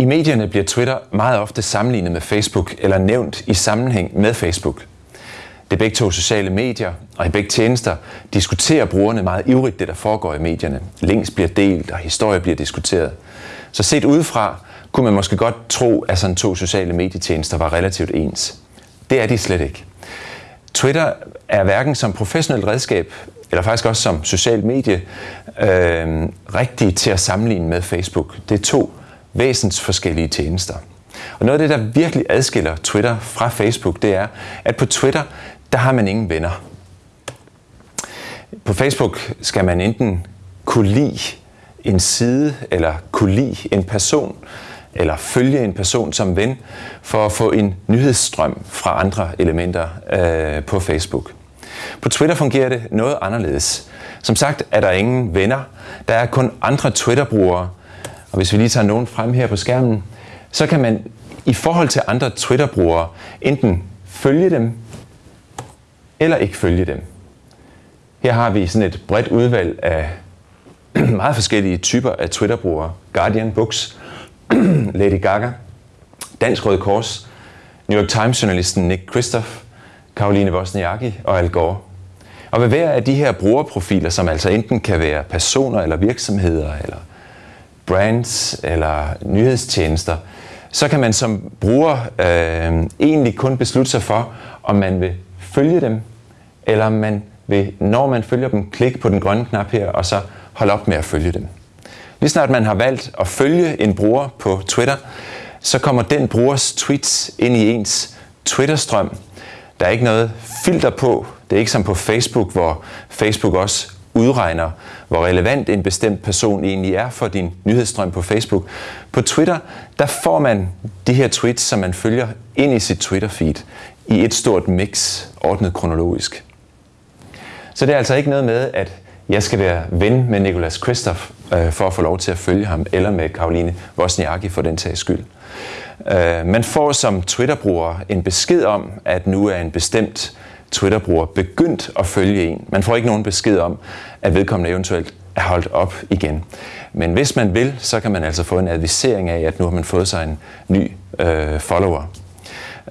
I medierne bliver Twitter meget ofte sammenlignet med Facebook eller nævnt i sammenhæng med Facebook. Det er begge to sociale medier, og i begge tjenester diskuterer brugerne meget ivrigt det, der foregår i medierne. Links bliver delt, og historier bliver diskuteret. Så set udefra kunne man måske godt tro, at sådan to sociale medietjenester var relativt ens. Det er de slet ikke. Twitter er hverken som professionelt redskab, eller faktisk også som socialt medie, øh, rigtig til at sammenligne med Facebook. Det er to væsens forskellige tjenester. Og noget af det, der virkelig adskiller Twitter fra Facebook, det er, at på Twitter, der har man ingen venner. På Facebook skal man enten kunne lide en side, eller kunne lide en person, eller følge en person som ven, for at få en nyhedsstrøm fra andre elementer øh, på Facebook. På Twitter fungerer det noget anderledes. Som sagt er der ingen venner. Der er kun andre Twitter-brugere. Og hvis vi lige tager nogen frem her på skærmen, så kan man i forhold til andre Twitter-brugere enten følge dem eller ikke følge dem. Her har vi sådan et bredt udvalg af meget forskellige typer af Twitter-brugere. Guardian Books, Lady Gaga, Dansk Røde Kors, New York Times-journalisten Nick Christoph, Karoline Wozniacki og Al Gore. Og ved hver af de her brugerprofiler, som altså enten kan være personer eller virksomheder, eller brands eller nyhedstjenester, så kan man som bruger øh, egentlig kun beslutte sig for, om man vil følge dem, eller om man vil, når man følger dem, klikke på den grønne knap her, og så holde op med at følge dem. Lige snart man har valgt at følge en bruger på Twitter, så kommer den brugers tweets ind i ens Twitter-strøm. Der er ikke noget filter på. Det er ikke som på Facebook, hvor Facebook også udregner, hvor relevant en bestemt person egentlig er for din nyhedsstrøm på Facebook. På Twitter, der får man de her tweets, som man følger ind i sit Twitter-feed i et stort mix, ordnet kronologisk. Så det er altså ikke noget med, at jeg skal være ven med Nicolas Kristoff øh, for at få lov til at følge ham, eller med Karoline Wozniacki for den sags skyld. Øh, man får som Twitter-bruger en besked om, at nu er en bestemt Twitter-bruger begyndt at følge en. Man får ikke nogen besked om, at vedkommende eventuelt er holdt op igen. Men hvis man vil, så kan man altså få en advisering af, at nu har man fået sig en ny øh, follower.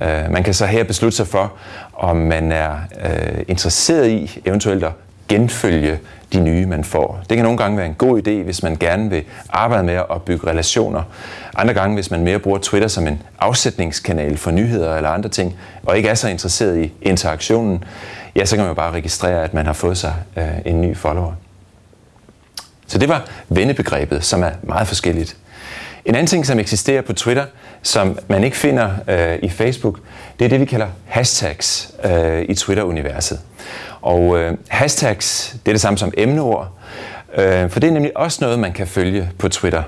Øh, man kan så her beslutte sig for, om man er øh, interesseret i eventuelt at genfølge de nye, man får. Det kan nogle gange være en god idé, hvis man gerne vil arbejde med at bygge relationer. Andre gange, hvis man mere bruger Twitter som en afsætningskanal for nyheder eller andre ting, og ikke er så interesseret i interaktionen, ja, så kan man bare registrere, at man har fået sig øh, en ny follower. Så det var vennebegrebet, som er meget forskelligt. En anden ting, som eksisterer på Twitter, som man ikke finder øh, i Facebook, det er det, vi kalder hashtags øh, i Twitter-universet. Og øh, hashtags, det er det samme som emneord, øh, for det er nemlig også noget, man kan følge på Twitter.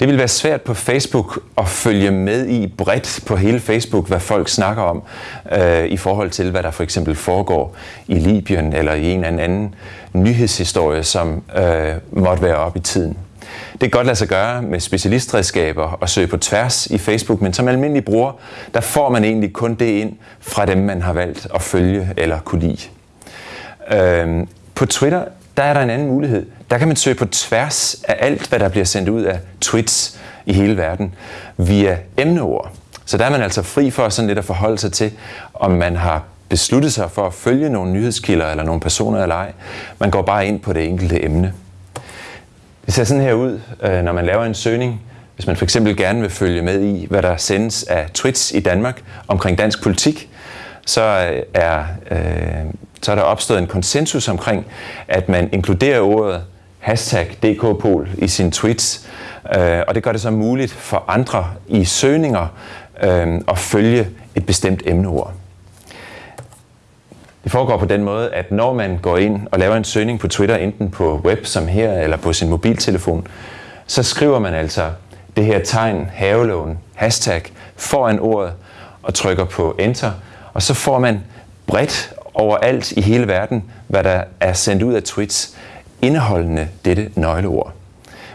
Det vil være svært på Facebook at følge med i bredt på hele Facebook, hvad folk snakker om øh, i forhold til, hvad der for eksempel foregår i Libyen eller i en eller anden nyhedshistorie, som øh, måtte være op i tiden. Det kan godt lade sig gøre med specialistredskaber og søge på tværs i Facebook, men som almindelig bruger, der får man egentlig kun det ind fra dem, man har valgt at følge eller kunne lide. Øhm, på Twitter, der er der en anden mulighed. Der kan man søge på tværs af alt, hvad der bliver sendt ud af tweets i hele verden via emneord. Så der er man altså fri for sådan lidt at forholde sig til, om man har besluttet sig for at følge nogle nyhedskilder eller nogle personer eller ej. Man går bare ind på det enkelte emne. Det ser sådan her ud, øh, når man laver en søgning. Hvis man for eksempel gerne vil følge med i, hvad der sendes af tweets i Danmark omkring dansk politik, så øh, er, øh, så er der opstået en konsensus omkring, at man inkluderer ordet hashtag DKPol i sine tweets, øh, og det gør det så muligt for andre i søgninger øh, at følge et bestemt emneord. Det foregår på den måde, at når man går ind og laver en søgning på Twitter, enten på web som her, eller på sin mobiltelefon, så skriver man altså det her tegn, havelån, hashtag, foran ordet, og trykker på enter, og så får man bredt overalt i hele verden, hvad der er sendt ud af tweets, indeholdende dette nøgleord.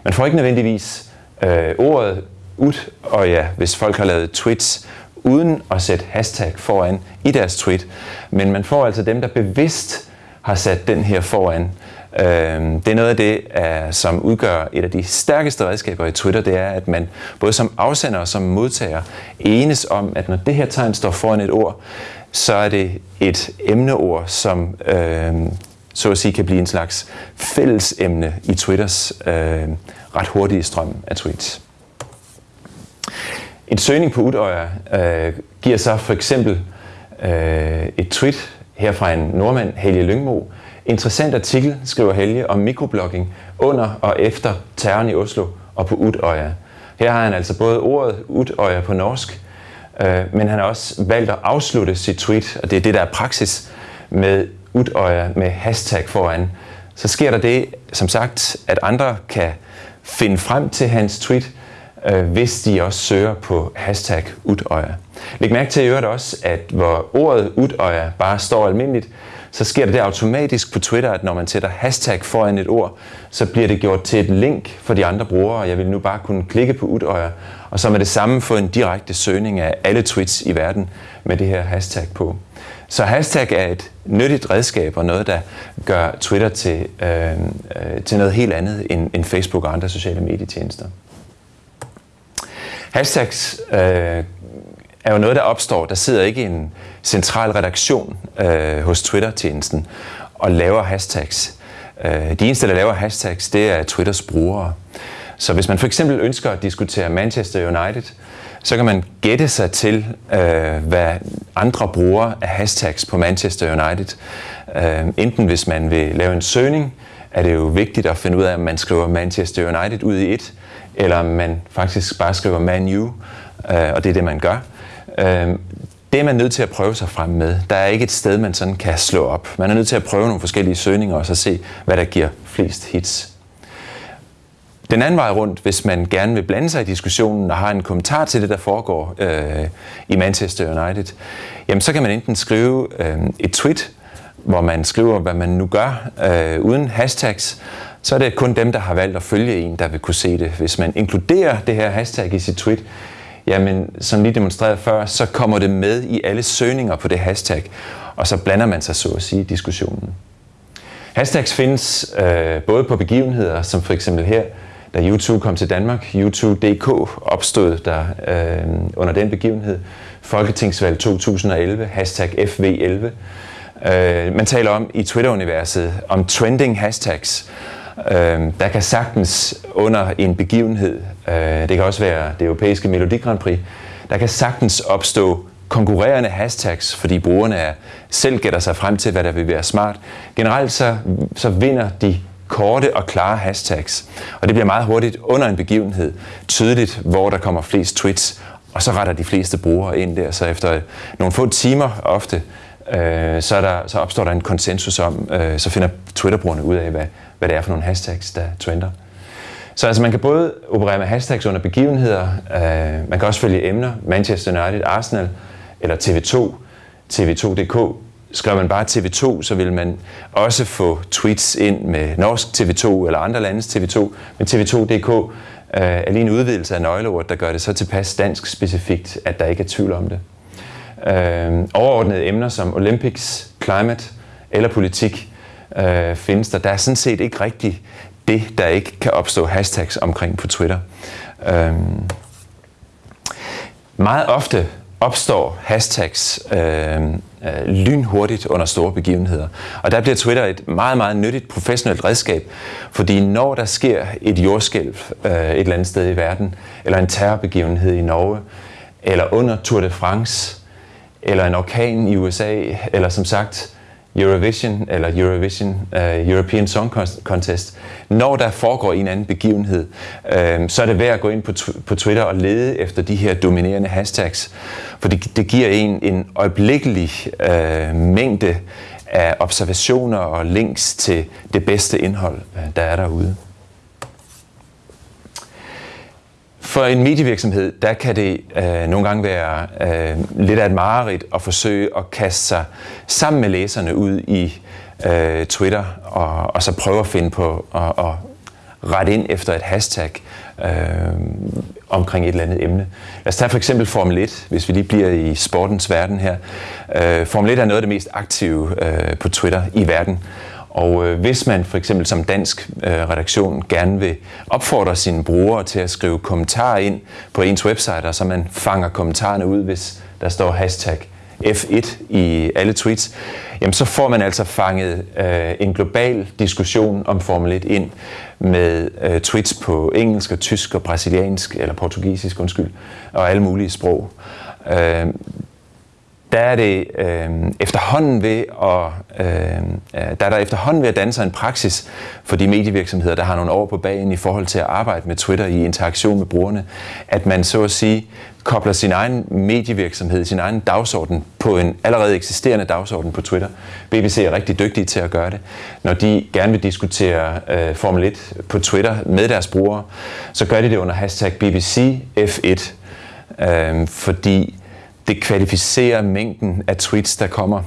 Man får ikke nødvendigvis øh, ordet ud, og ja, hvis folk har lavet tweets uden at sætte hashtag foran i deres tweet. Men man får altså dem, der bevidst har sat den her foran, øhm, det er noget af det, øh, som udgør et af de stærkeste redskaber i Twitter, det er, at man både som afsender og som modtager enes om, at når det her tegn står foran et ord, så er det et emneord, som øh, så at sige kan blive en slags fællesemne i Twitters øh, ret hurtige strøm af tweets. En søgning på Utøya øh, giver så for eksempel øh, et tweet her fra en nordmand, Helge Lyngmo. Interessant artikel, skriver Helge, om mikroblogging under og efter terroren i Oslo og på Utøya. Her har han altså både ordet Utøya på norsk, øh, men han har også valgt at afslutte sit tweet, og det er det, der er praksis med Utøya med hashtag foran. Så sker der det, som sagt, at andre kan finde frem til hans tweet, Øh, hvis de også søger på hashtag Utøya. Læg mærke til i øvrigt også, at hvor ordet Utøya bare står almindeligt, så sker det, der automatisk på Twitter, at når man sætter hashtag foran et ord, så bliver det gjort til et link for de andre brugere. Jeg vil nu bare kunne klikke på Utøya, og så med det samme få en direkte søgning af alle tweets i verden med det her hashtag på. Så hashtag er et nyttigt redskab og noget, der gør Twitter til, øh, øh, til noget helt andet end, end Facebook og andre sociale medietjenester. Hashtags øh, er jo noget, der opstår. Der sidder ikke en central redaktion øh, hos Twitter-tjenesten og laver hashtags. Øh, de eneste, der laver hashtags, det er Twitters brugere. Så hvis man for eksempel ønsker at diskutere Manchester United, så kan man gætte sig til, øh, hvad andre bruger af hashtags på Manchester United. Øh, enten hvis man vil lave en søgning, er det jo vigtigt at finde ud af, om man skriver Manchester United ud i et, eller om man faktisk bare skriver Man you, øh, og det er det, man gør. Øh, det er man nødt til at prøve sig frem med. Der er ikke et sted, man sådan kan slå op. Man er nødt til at prøve nogle forskellige søgninger og så se, hvad der giver flest hits. Den anden vej rundt, hvis man gerne vil blande sig i diskussionen og har en kommentar til det, der foregår øh, i Manchester United, jamen så kan man enten skrive øh, et tweet, hvor man skriver, hvad man nu gør, øh, uden hashtags, så er det kun dem, der har valgt at følge en, der vil kunne se det. Hvis man inkluderer det her hashtag i sit tweet, jamen som lige demonstreret før, så kommer det med i alle søgninger på det hashtag, og så blander man sig så at sige i diskussionen. Hashtags findes øh, både på begivenheder, som for eksempel her, da YouTube kom til Danmark. YouTube.dk opstod der øh, under den begivenhed. Folketingsvalg 2011, hashtag FV11. Øh, man taler om i Twitter-universet om trending hashtags. Øh, der kan sagtens under en begivenhed, øh, det kan også være det europæiske Melodi Grand Prix, der kan sagtens opstå konkurrerende hashtags, fordi brugerne er, selv gætter sig frem til, hvad der vil være smart. Generelt så, så vinder de korte og klare hashtags. Og det bliver meget hurtigt under en begivenhed tydeligt, hvor der kommer flest tweets, og så retter de fleste brugere ind der. Så efter nogle få timer ofte, øh, så, er der, så opstår der en konsensus om, øh, så finder Twitter-brugerne ud af, hvad, hvad det er for nogle hashtags, der trender. Så altså man kan både operere med hashtags under begivenheder, øh, man kan også følge emner, Manchester United, Arsenal eller TV2, TV2.dk, Skriver man bare TV2, så vil man også få tweets ind med norsk TV2 eller andre landes TV2. Men TV2.dk øh, er lige en udvidelse af nøgleordet, der gør det så tilpas dansk specifikt, at der ikke er tvivl om det. Øh, overordnede emner som Olympics, climate eller politik øh, findes der. Der er sådan set ikke rigtig det, der ikke kan opstå hashtags omkring på Twitter. Øhm, meget ofte opstår hashtags øh, øh, lynhurtigt under store begivenheder. Og der bliver Twitter et meget, meget nyttigt professionelt redskab, fordi når der sker et jordskælv øh, et eller andet sted i verden, eller en terrorbegivenhed i Norge, eller under Tour de France, eller en orkan i USA, eller som sagt Eurovision eller Eurovision uh, European Song Contest, når der foregår en anden begivenhed, uh, så er det værd at gå ind på, på Twitter og lede efter de her dominerende hashtags, for det, det giver en en øjeblikkelig uh, mængde af observationer og links til det bedste indhold, uh, der er derude. For en medievirksomhed, der kan det øh, nogle gange være øh, lidt af et mareridt at forsøge at kaste sig sammen med læserne ud i øh, Twitter og, og så prøve at finde på og, og rette ind efter et hashtag øh, omkring et eller andet emne. Lad os tage for eksempel Formel 1, hvis vi lige bliver i sportens verden her. Øh, Formel 1 er noget af det mest aktive øh, på Twitter i verden. Og øh, hvis man for eksempel som dansk øh, redaktion gerne vil opfordre sine brugere til at skrive kommentarer ind på ens website, så man fanger kommentarerne ud, hvis der står hashtag F1 i alle tweets, jamen så får man altså fanget øh, en global diskussion om Formel 1 ind med øh, tweets på engelsk og tysk og brasiliansk, eller portugisisk, undskyld, og alle mulige sprog. Øh, der er det øh, efterhånden ved at, øhm, øh, der er der efterhånden ved at danne sig en praksis for de medievirksomheder, der har nogle år på bagen i forhold til at arbejde med Twitter i interaktion med brugerne, at man så at sige kobler sin egen medievirksomhed, sin egen dagsorden på en allerede eksisterende dagsorden på Twitter. BBC er rigtig dygtige til at gøre det. Når de gerne vil diskutere øh, Formel 1 på Twitter med deres brugere, så gør de det under hashtag BBC F1, øh, fordi det kvalificerer mængden af tweets, der kommer.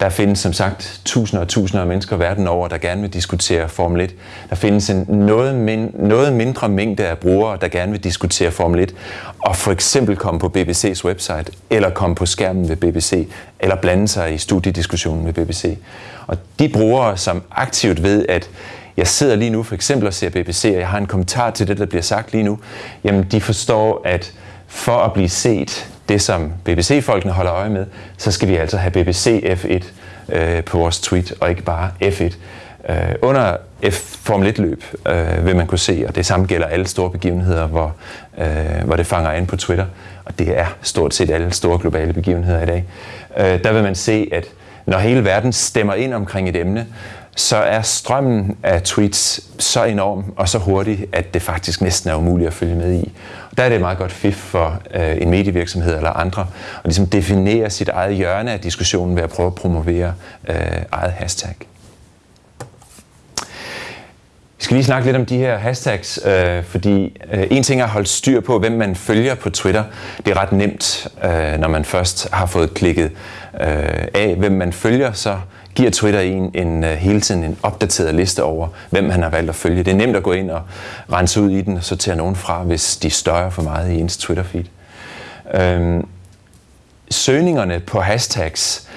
Der findes som sagt tusinder og tusinder af mennesker verden over, der gerne vil diskutere Formel 1. Der findes en noget, min, noget mindre mængde af brugere, der gerne vil diskutere Formel 1, og for eksempel komme på BBC's website, eller komme på skærmen ved BBC, eller blande sig i studiediskussionen med BBC. Og de brugere, som aktivt ved, at jeg sidder lige nu for eksempel og ser BBC, og jeg har en kommentar til det, der bliver sagt lige nu, jamen de forstår, at for at blive set, det som BBC-folkene holder øje med, så skal vi altså have BBC F1 øh, på vores tweet, og ikke bare F1. Øh, under F Formel 1-løb øh, vil man kunne se, og det samme gælder alle store begivenheder, hvor, øh, hvor det fanger ind på Twitter, og det er stort set alle store globale begivenheder i dag. Øh, der vil man se, at når hele verden stemmer ind omkring et emne, så er strømmen af tweets så enorm og så hurtig, at det faktisk næsten er umuligt at følge med i. Der er det meget godt fif for øh, en medievirksomhed eller andre at ligesom definere sit eget hjørne af diskussionen ved at prøve at promovere øh, eget hashtag. Vi skal lige snakke lidt om de her hashtags, øh, fordi øh, en ting er at holde styr på, hvem man følger på Twitter. Det er ret nemt, øh, når man først har fået klikket øh, af, hvem man følger, så giver Twitter en, en, øh, hele tiden en opdateret liste over, hvem han har valgt at følge. Det er nemt at gå ind og rense ud i den, og sortere nogen fra, hvis de støjer for meget i ens Twitter-feed. Øhm, søgningerne på hashtags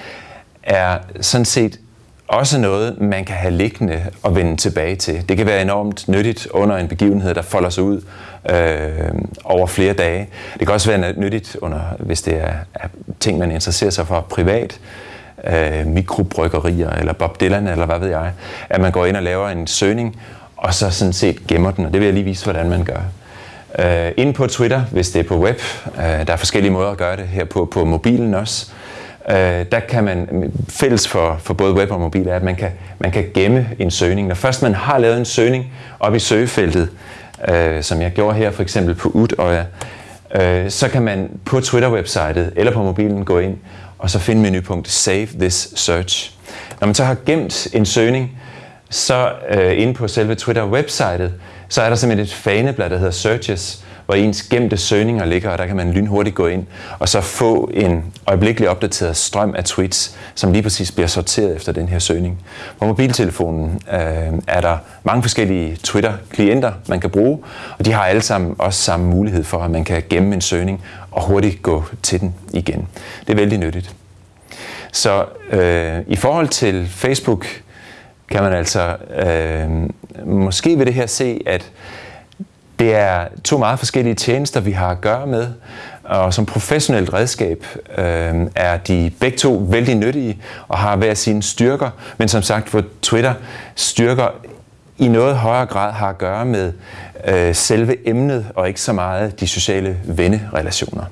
er sådan set også noget, man kan have liggende og vende tilbage til. Det kan være enormt nyttigt under en begivenhed, der folder sig ud øh, over flere dage. Det kan også være nyttigt, under, hvis det er, er ting, man interesserer sig for privat øh, mikrobryggerier, eller Bob Dylan, eller hvad ved jeg, at man går ind og laver en søgning, og så sådan set gemmer den, og det vil jeg lige vise, hvordan man gør. Øh, inde på Twitter, hvis det er på web, øh, der er forskellige måder at gøre det her på, på mobilen også, øh, der kan man, fælles for, for både web og mobil, er, at man kan, man kan gemme en søgning. Når først man har lavet en søgning op i søgefeltet, øh, som jeg gjorde her for eksempel på Utøya, øh, så kan man på Twitter-websitet eller på mobilen gå ind og så finde menupunkt Save this search. Når man så har gemt en søgning, så øh, inde på selve Twitter-websitet, så er der simpelthen et faneblad, der hedder Searches, hvor ens gemte søgninger ligger, og der kan man lynhurtigt gå ind og så få en øjeblikkelig opdateret strøm af tweets, som lige præcis bliver sorteret efter den her søgning. På mobiltelefonen øh, er der mange forskellige Twitter-klienter, man kan bruge, og de har alle sammen også samme mulighed for, at man kan gemme en søgning og hurtigt gå til den igen. Det er vældig nyttigt. Så øh, i forhold til Facebook kan man altså øh, måske ved det her se, at det er to meget forskellige tjenester, vi har at gøre med, og som professionelt redskab øh, er de begge to vældig nyttige og har hver sine styrker, men som sagt, hvor Twitter styrker i noget højere grad har at gøre med øh, selve emnet og ikke så meget de sociale vennerelationer.